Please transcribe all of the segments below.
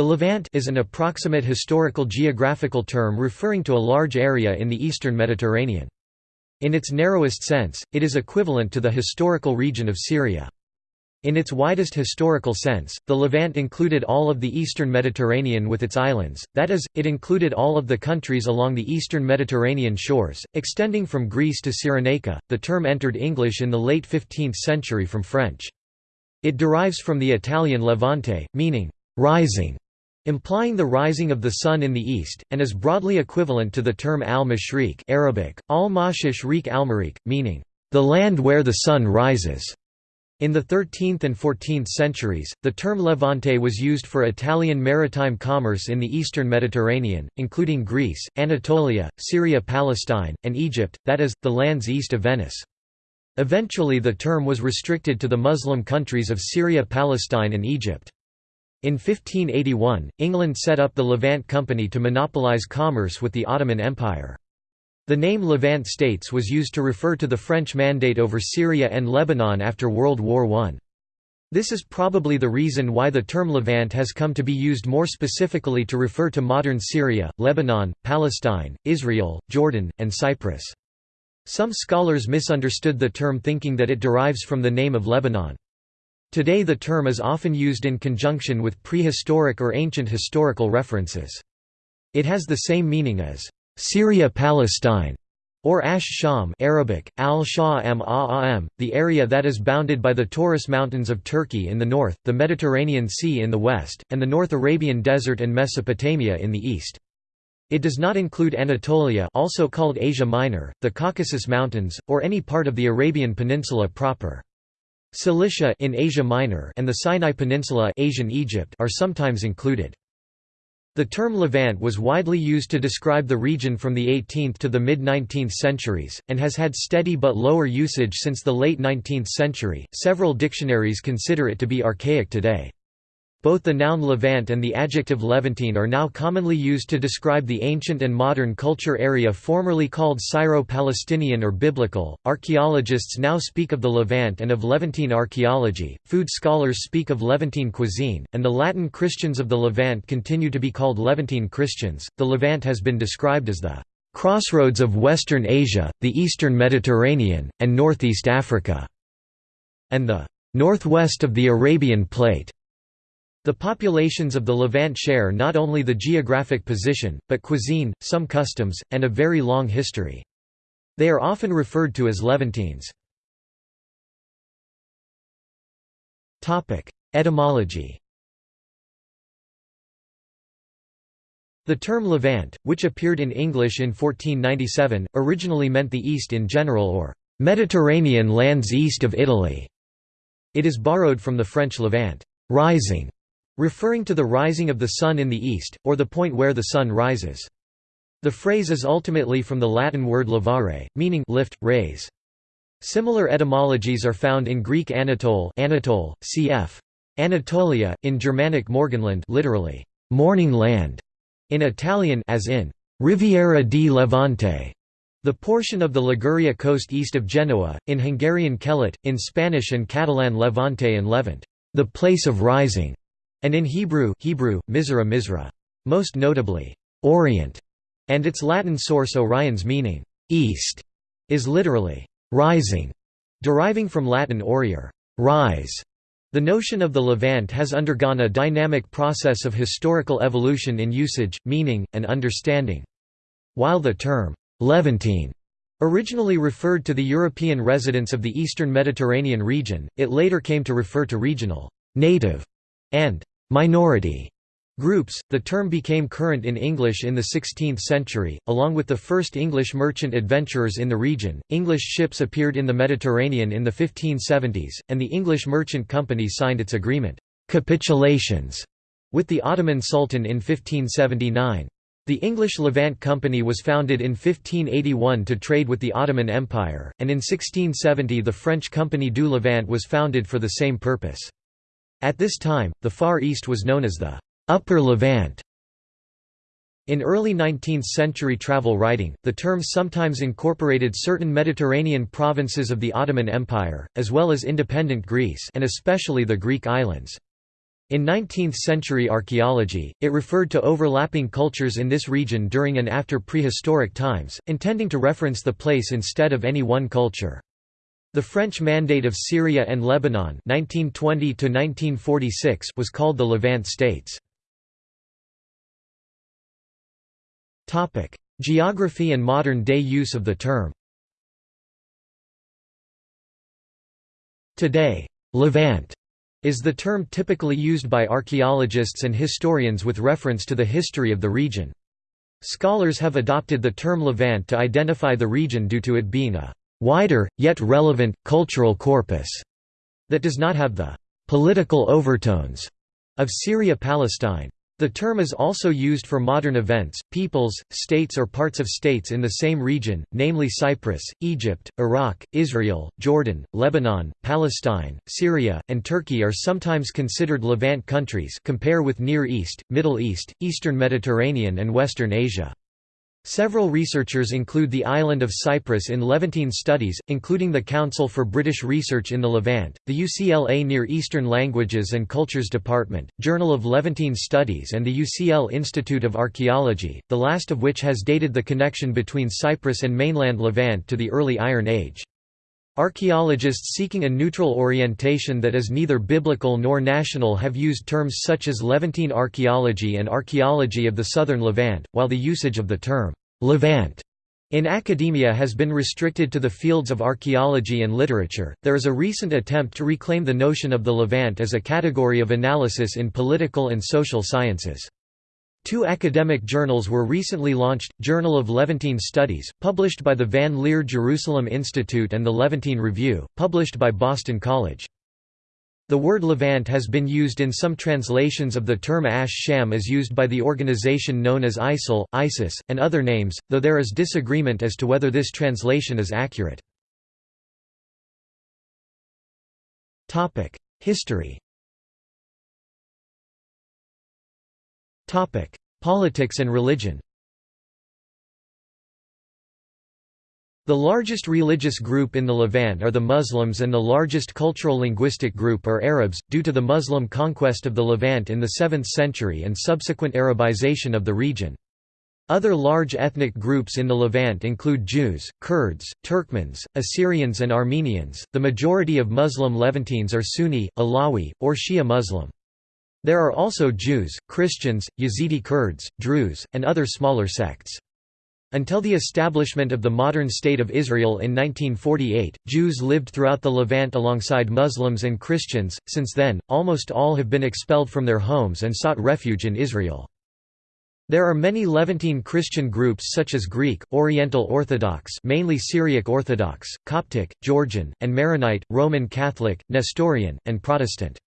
The Levant is an approximate historical geographical term referring to a large area in the eastern Mediterranean. In its narrowest sense, it is equivalent to the historical region of Syria. In its widest historical sense, the Levant included all of the eastern Mediterranean with its islands, that is, it included all of the countries along the eastern Mediterranean shores, extending from Greece to Cyrenaica. The term entered English in the late 15th century from French. It derives from the Italian levante, meaning rising, implying the rising of the sun in the east, and is broadly equivalent to the term al-Mashriq Arabic, al-Mashish Rik al meaning the land where the sun rises. In the 13th and 14th centuries, the term Levante was used for Italian maritime commerce in the eastern Mediterranean, including Greece, Anatolia, Syria-Palestine, and Egypt, that is, the lands east of Venice. Eventually the term was restricted to the Muslim countries of Syria Palestine and Egypt. In 1581, England set up the Levant Company to monopolize commerce with the Ottoman Empire. The name Levant States was used to refer to the French mandate over Syria and Lebanon after World War I. This is probably the reason why the term Levant has come to be used more specifically to refer to modern Syria, Lebanon, Palestine, Israel, Jordan, and Cyprus. Some scholars misunderstood the term thinking that it derives from the name of Lebanon. Today the term is often used in conjunction with prehistoric or ancient historical references. It has the same meaning as Syria-Palestine, or Ash Sham Arabic, al -am, the area that is bounded by the Taurus Mountains of Turkey in the north, the Mediterranean Sea in the west, and the North Arabian Desert and Mesopotamia in the east. It does not include Anatolia also called Asia Minor, the Caucasus Mountains, or any part of the Arabian Peninsula proper. Cilicia in Asia Minor and the Sinai Peninsula Asian Egypt are sometimes included. The term Levant was widely used to describe the region from the 18th to the mid-19th centuries, and has had steady but lower usage since the late 19th century. Several dictionaries consider it to be archaic today. Both the noun Levant and the adjective Levantine are now commonly used to describe the ancient and modern culture area formerly called Syro-Palestinian or Biblical. Archaeologists now speak of the Levant and of Levantine archaeology, food scholars speak of Levantine cuisine, and the Latin Christians of the Levant continue to be called Levantine Christians. The Levant has been described as the crossroads of Western Asia, the Eastern Mediterranean, and Northeast Africa, and the northwest of the Arabian Plate. The populations of the Levant share not only the geographic position, but cuisine, some customs, and a very long history. They are often referred to as Levantines. Etymology The term Levant, which appeared in English in 1497, originally meant the East in general or Mediterranean lands east of Italy. It is borrowed from the French Levant rising", referring to the rising of the sun in the east, or the point where the sun rises. The phrase is ultimately from the Latin word levare, meaning lift, raise. Similar etymologies are found in Greek Anatole, Anatole cf. Anatolia, in Germanic Morgenland literally, morning land, in Italian as in Riviera di Levante, the portion of the Liguria coast east of Genoa, in Hungarian Kelet, in Spanish and Catalan Levante and Levant, the place of rising and in Hebrew, Hebrew Mizra Mizra. Most notably, Orient, and its Latin source oriens meaning, east, is literally rising, deriving from Latin oriere, rise. The notion of the Levant has undergone a dynamic process of historical evolution in usage, meaning, and understanding. While the term Levantine originally referred to the European residents of the eastern Mediterranean region, it later came to refer to regional, native, and minority groups. The term became current in English in the 16th century, along with the first English merchant adventurers in the region. English ships appeared in the Mediterranean in the 1570s, and the English Merchant Company signed its agreement, capitulations, with the Ottoman Sultan in 1579. The English Levant Company was founded in 1581 to trade with the Ottoman Empire, and in 1670 the French Compagnie du Levant was founded for the same purpose. At this time, the Far East was known as the Upper Levant. In early 19th-century travel writing, the term sometimes incorporated certain Mediterranean provinces of the Ottoman Empire, as well as independent Greece and especially the Greek islands. In 19th-century archaeology, it referred to overlapping cultures in this region during and after prehistoric times, intending to reference the place instead of any one culture. The French Mandate of Syria and Lebanon 1920 was called the Levant States. Geography and modern-day use of the term Today, Levant is the term typically used by archaeologists and historians with reference to the history of the region. Scholars have adopted the term Levant to identify the region due to it being a wider, yet relevant, cultural corpus that does not have the political overtones of Syria-Palestine. The term is also used for modern events, peoples, states or parts of states in the same region, namely Cyprus, Egypt, Iraq, Israel, Jordan, Lebanon, Palestine, Syria, and Turkey are sometimes considered Levant countries compare with Near East, Middle East, Eastern Mediterranean and Western Asia. Several researchers include the island of Cyprus in Levantine studies, including the Council for British Research in the Levant, the UCLA Near Eastern Languages and Cultures Department, Journal of Levantine Studies and the UCL Institute of Archaeology, the last of which has dated the connection between Cyprus and mainland Levant to the early Iron Age. Archaeologists seeking a neutral orientation that is neither biblical nor national have used terms such as Levantine archaeology and archaeology of the southern Levant, while the usage of the term Levant in academia has been restricted to the fields of archaeology and literature. There is a recent attempt to reclaim the notion of the Levant as a category of analysis in political and social sciences. Two academic journals were recently launched, Journal of Levantine Studies, published by the Van Leer Jerusalem Institute and the Levantine Review, published by Boston College. The word Levant has been used in some translations of the term Ash Sham as used by the organization known as ISIL, ISIS, and other names, though there is disagreement as to whether this translation is accurate. History Politics and religion The largest religious group in the Levant are the Muslims and the largest cultural linguistic group are Arabs, due to the Muslim conquest of the Levant in the 7th century and subsequent Arabization of the region. Other large ethnic groups in the Levant include Jews, Kurds, Turkmens, Assyrians and Armenians. The majority of Muslim Levantines are Sunni, Alawi, or Shia Muslim. There are also Jews, Christians, Yazidi Kurds, Druze, and other smaller sects. Until the establishment of the modern State of Israel in 1948, Jews lived throughout the Levant alongside Muslims and Christians. Since then, almost all have been expelled from their homes and sought refuge in Israel. There are many Levantine Christian groups such as Greek, Oriental Orthodox mainly Syriac Orthodox, Coptic, Georgian, and Maronite, Roman Catholic, Nestorian, and Protestant.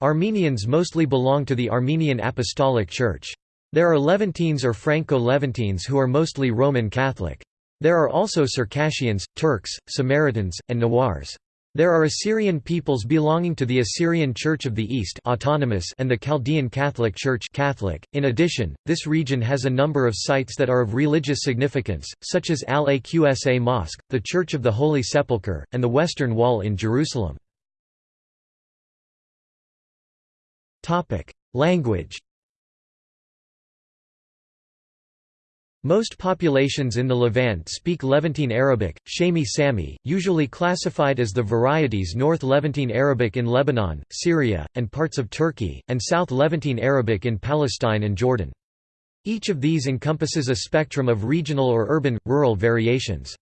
Armenians mostly belong to the Armenian Apostolic Church. There are Levantines or Franco-Levantines who are mostly Roman Catholic. There are also Circassians, Turks, Samaritans, and Nawars. There are Assyrian peoples belonging to the Assyrian Church of the East autonomous and the Chaldean Catholic Church Catholic. .In addition, this region has a number of sites that are of religious significance, such as Al-Aqsa Mosque, the Church of the Holy Sepulchre, and the Western Wall in Jerusalem. Language Most populations in the Levant speak Levantine Arabic, Shami Sami, usually classified as the varieties North Levantine Arabic in Lebanon, Syria, and parts of Turkey, and South Levantine Arabic in Palestine and Jordan. Each of these encompasses a spectrum of regional or urban, rural variations.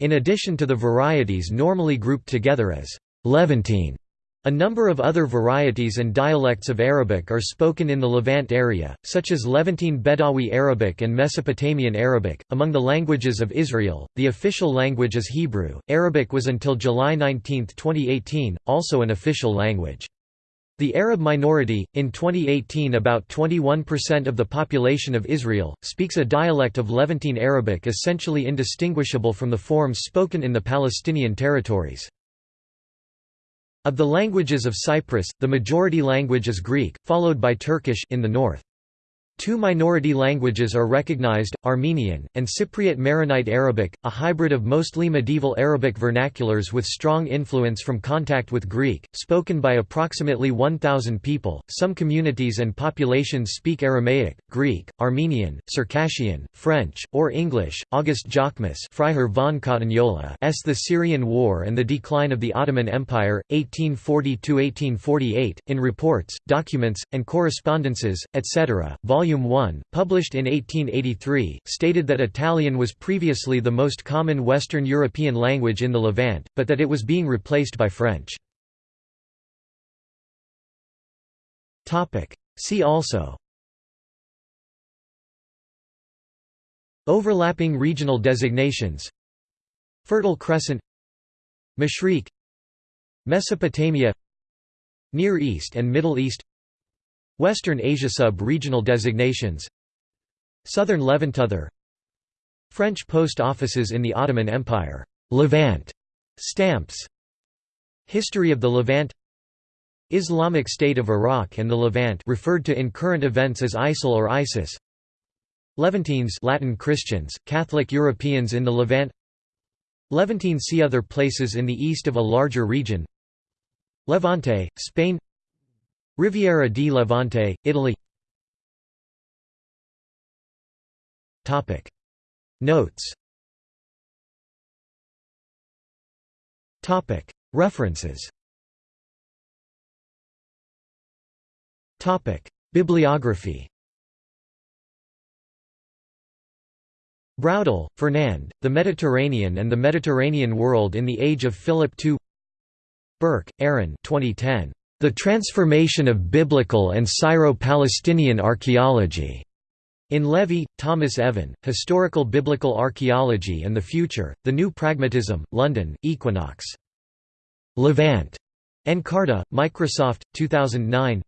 In addition to the varieties normally grouped together as Levantine, a number of other varieties and dialects of Arabic are spoken in the Levant area, such as Levantine Bedawi Arabic and Mesopotamian Arabic. Among the languages of Israel, the official language is Hebrew. Arabic was until July 19, 2018, also an official language. The Arab minority, in 2018 about 21% of the population of Israel, speaks a dialect of Levantine Arabic essentially indistinguishable from the forms spoken in the Palestinian territories. Of the languages of Cyprus, the majority language is Greek, followed by Turkish in the north. Two minority languages are recognized, Armenian, and Cypriot Maronite Arabic, a hybrid of mostly medieval Arabic vernaculars with strong influence from contact with Greek, spoken by approximately 1,000 people. Some communities and populations speak Aramaic, Greek, Armenian, Circassian, French, or English. August Jacquemus Freiherr von S. The Syrian War and the Decline of the Ottoman Empire, 1840–1848, in reports, documents, and correspondences, etc., Volume Volume 1, published in 1883, stated that Italian was previously the most common Western European language in the Levant, but that it was being replaced by French. See also. Overlapping regional designations. Fertile Crescent. Mashriq Mesopotamia. Near East and Middle East Western Asia sub-regional designations. Southern Levantother. French post offices in the Ottoman Empire. Levant. Stamps. History of the Levant. Islamic State of Iraq and the Levant referred to in current events as ISIL or ISIS. Levantines Latin Christians, Catholic Europeans in the Levant. Levantine see other places in the east of a larger region. Levante, Spain Riviera di Levante, Italy. Notes. References. Bibliography. Braudel, Fernand, The Mediterranean and the Mediterranean World in the Age of Philip II Burke, Aaron. 2010. The Transformation of Biblical and Syro-Palestinian Archaeology. In Levy, Thomas Evan, Historical Biblical Archaeology and the Future, The New Pragmatism, London, Equinox. Levant. Encarta, Microsoft, 2009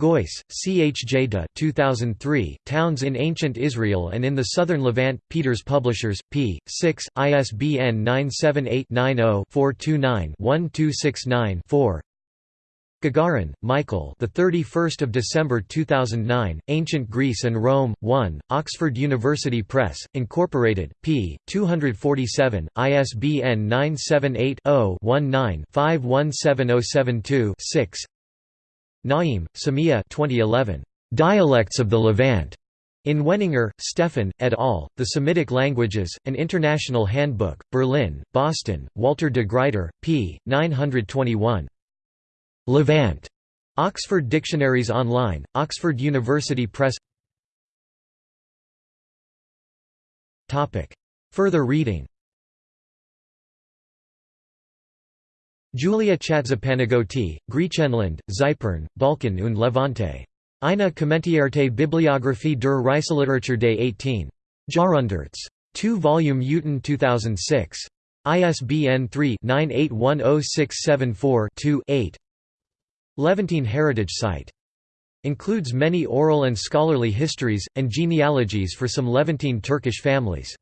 Geuss, C. H. J. De 2003, Towns in Ancient Israel and in the Southern Levant, Peters Publishers, p. 6, ISBN 978-90-429-1269-4 Gagarin, Michael. The 31st of December 2009. Ancient Greece and Rome. 1. Oxford University Press, Incorporated. p. 247. ISBN 978 0 19 517072 6. Naim, Samia. 2011. Dialects of the Levant. In Weninger, Stefan, et al., The Semitic Languages, An International Handbook, Berlin, Boston, Walter de Gruyter, p. 921. Levant. Oxford Dictionaries Online, Oxford University Press Further reading Julia Chatzipanagioti, Griechenland, Zypern, Balkan und Levante. Eine Kommentierte Bibliographie der Reiseliteratur des 18. Jahrhunderts. 2 Volume Uten 2006. ISBN 3-98106742-8 Levantine Heritage Site. Includes many oral and scholarly histories, and genealogies for some Levantine Turkish families.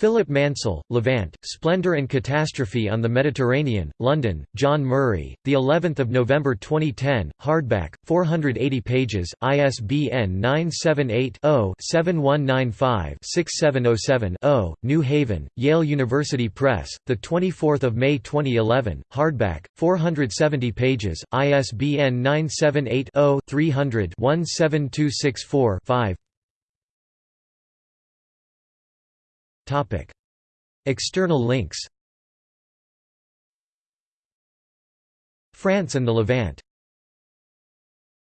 Philip Mansel, Levant, Splendor and Catastrophe on the Mediterranean, London, John Murray, the 11th of November 2010, hardback, 480 pages, ISBN 978-0-7195-6707-0, New Haven, Yale University Press, the 24th of May 2011, hardback, 470 pages, ISBN 978 0 300 17264 5. External links. France and the Levant